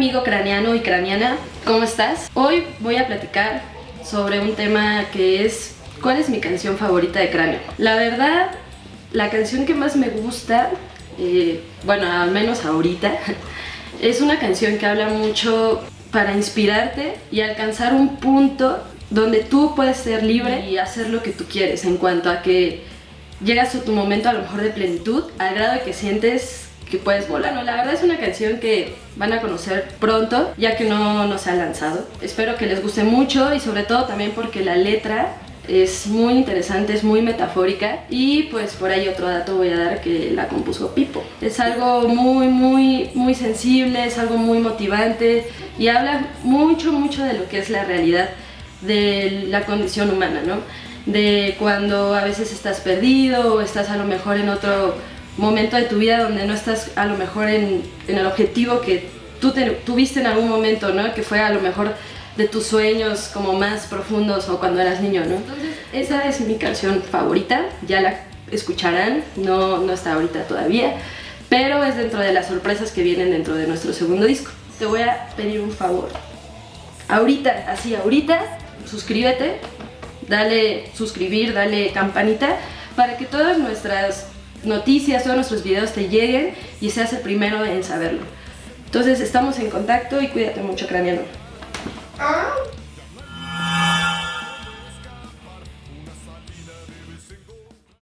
amigo craneano y craneana, ¿cómo estás? Hoy voy a platicar sobre un tema que es ¿cuál es mi canción favorita de cráneo? La verdad, la canción que más me gusta, eh, bueno, al menos ahorita, es una canción que habla mucho para inspirarte y alcanzar un punto donde tú puedes ser libre y hacer lo que tú quieres en cuanto a que llegas a tu momento a lo mejor de plenitud al grado de que sientes que puedes volar. Bueno, la verdad es una canción que van a conocer pronto, ya que no, no se ha lanzado. Espero que les guste mucho y sobre todo también porque la letra es muy interesante, es muy metafórica y pues por ahí otro dato voy a dar que la compuso Pipo. Es algo muy, muy, muy sensible, es algo muy motivante y habla mucho, mucho de lo que es la realidad de la condición humana, ¿no? De cuando a veces estás perdido o estás a lo mejor en otro momento de tu vida donde no estás a lo mejor en, el objetivo que tú tuviste en algún momento, ¿no? Que fue a lo mejor de tus sueños como más profundos o cuando eras niño, ¿no? Entonces, esa es mi canción favorita, ya la escucharán, no, no está ahorita todavía, pero es dentro de las sorpresas que vienen dentro de nuestro segundo disco. Te voy a pedir un favor. Ahorita, así ahorita, suscríbete, dale suscribir, dale campanita, para que todas nuestras noticias, todos nuestros videos te lleguen y seas el primero en saberlo. Entonces estamos en contacto y cuídate mucho, craniano. Ah.